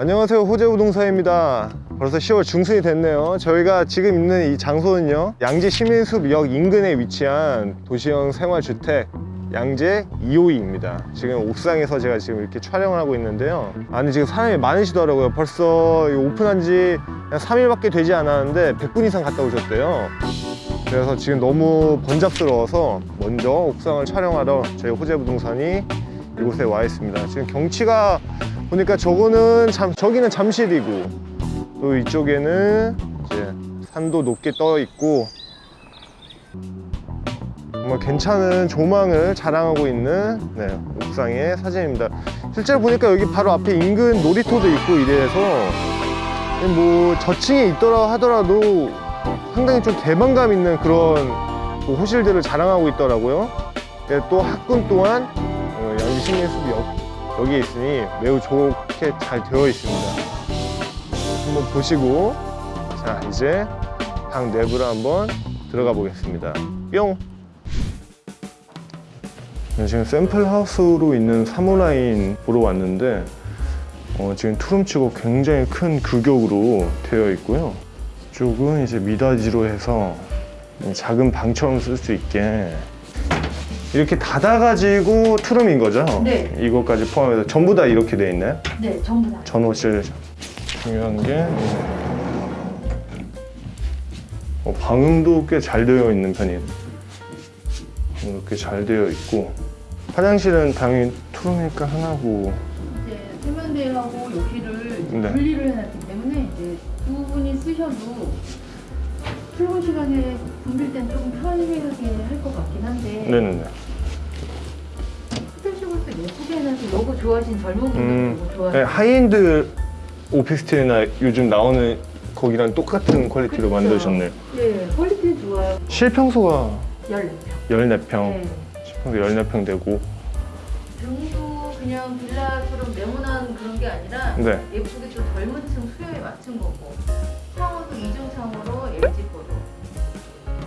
안녕하세요. 호재부동산입니다. 벌써 10월 중순이 됐네요. 저희가 지금 있는 이 장소는요 양재 시민숲역 인근에 위치한 도시형 생활주택 양재 2호이입니다. 지금 옥상에서 제가 지금 이렇게 촬영을 하고 있는데요. 아니 지금 사람이 많으시더라고요. 벌써 오픈한 지 3일밖에 되지 않았는데 100분 이상 갔다 오셨대요. 그래서 지금 너무 번잡스러워서 먼저 옥상을 촬영하러 저희 호재부동산이 이곳에 와 있습니다. 지금 경치가 보니까 저거는 잠, 저기는 잠실이고 또 이쪽에는 이제 산도 높게 떠 있고 정말 괜찮은 조망을 자랑하고 있는 네, 옥상의 사진입니다. 실제로 보니까 여기 바로 앞에 인근 놀이터도 있고 이래서 뭐 저층에 있더라 하더라도 상당히 좀 개방감 있는 그런 뭐 호실들을 자랑하고 있더라고요. 네, 또 학군 또한 어, 양지 시민숲역 여기에 있으니 매우 좋게 잘 되어 있습니다. 한번 보시고 자 이제 방 내부로 한번 들어가 보겠습니다. 뿅! 네, 지금 샘플 하우스로 있는 사무라인 보러 왔는데 어, 지금 투룸치고 굉장히 큰 규격으로 되어 있고요. 이쪽은 이제 미닫이로 해서 작은 방처럼 쓸 수 있게 이렇게 닫아가지고 투룸인 거죠? 네. 이것까지 포함해서 전부 다 이렇게 돼 있나요? 네, 전부 다. 전호실 중요한 게 어, 방음도 꽤 잘 되어 있는 편이에요 이렇게 잘 되어 있고 화장실은 당연히 투룸이니까 하나고 이제 세면대하고 이제 네. 분리를 해놨기 때문에 이제 두 분이 쓰셔도 출근 시간에 붐빌 땐 조금 편리하게 할 것 같긴 한데 네네네 special을 또 너무 좋아하시는 젊은 분들 음, 너무 네, 좋아하시는 하이엔드 오피스텔이나 요즘 나오는 거기랑 똑같은 quality로 그쵸. 만드셨네요 네, quality 좋아요. 실평수가 14평. 14평 네. 실평수 14평 되고 등도 그냥 빌라처럼 네모난 그런 게 아니라 네. 예쁘게 또 젊은 층 수요에 맞춘 거고 창호도 이중 창호로 LG 거로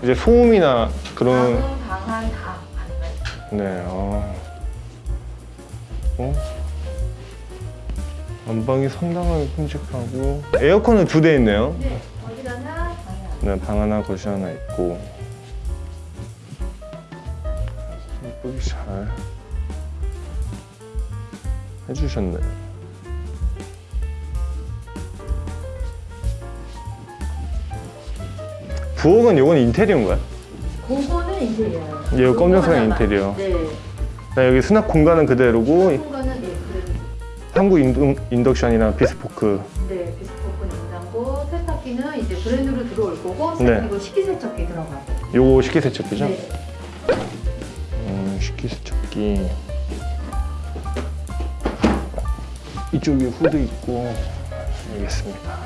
이제 소음이나 그런 방음, 방안 다 가능해요. 네, 어. 어? 안방이 상당하게 큼직하고 에어컨은 두 대 있네요. 네, 거실 하나, 방에 하나. 네, 방 하나, 거실 하나 있고 예쁘게 잘 해주셨네요. 부엌은 요건 인테리어인가요? 그거는 인테리어예요. 이거 검정색 하나만. 인테리어. 네. 네, 여기 수납 공간은 그대로고 공간은 네, 그래도 한국 인덕, 인덕션이랑 비스포크 네, 비스포크 냉장고, 세탁기는 이제 브랜드로 들어올 거고, 네. 그리고 식기세척기 들어가고. 요거 식기세척기죠? 네. 음, 식기세척기 이쪽에 후드 있고 알겠습니다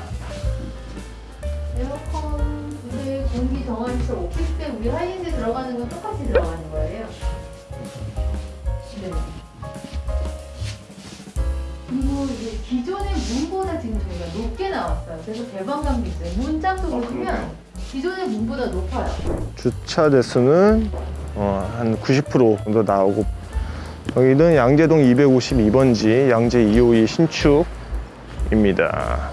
에어컨 두대 공기 정화시설 오피스텔 우리 하이엔드 들어가는 건 똑같이 들어가는 거예요. 네. 그리고 이제 기존의 문보다 지금 저희가 높게 나왔어요. 그래서 개방감도 있어요. 문짝도 보시면 기존의 문보다 높아요. 주차 대수는 어, 한 90% 정도 나오고 여기는 양재동 252번지 양재 252 신축입니다